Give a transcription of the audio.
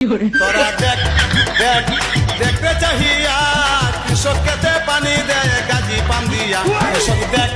তোরা দেখ দেখ দেখতে চাহিয়া কৃষক খেতে পানি দেয় গাজি পান দিয়া। কৃষক দেখ